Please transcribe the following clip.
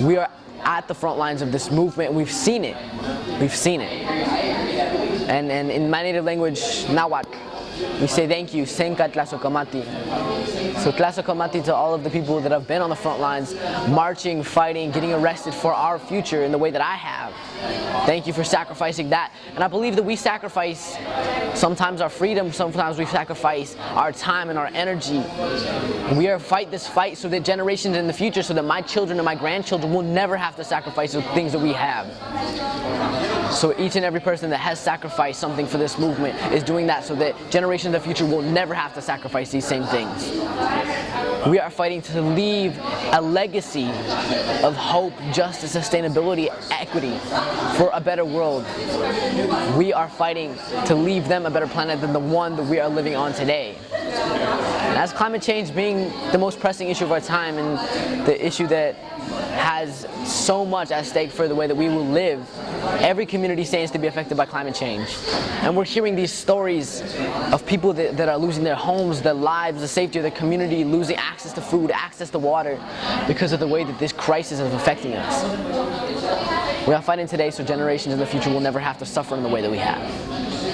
We are at the front lines of this movement. We've seen it. We've seen it. And, and in my native language, Nahuatl, we say thank you, Senka Tlazokamati. So Tlazokamati to all of the people that have been on the front lines, marching, fighting, getting arrested for our future in the way that I have. Thank you for sacrificing that. And I believe that we sacrifice sometimes our freedom, sometimes we sacrifice our time and our energy. We are fight this fight so that generations in the future, so that my children and my grandchildren will never have to sacrifice the things that we have. So each and every person that has sacrificed something for this movement is doing that so that generations of the future will never have to sacrifice these same things. We are fighting to leave a legacy of hope, justice, sustainability, equity for a better world. We are fighting to leave them a better planet than the one that we are living on today. As climate change being the most pressing issue of our time and the issue that has so much at stake for the way that we will live, every community stands to be affected by climate change. And we're hearing these stories of people that, that, are losing their homes, their lives, the safety of their community, losing access to food, access to water, because of the way that this crisis is affecting us. We are fighting today so generations in the future will never have to suffer in the way that we have.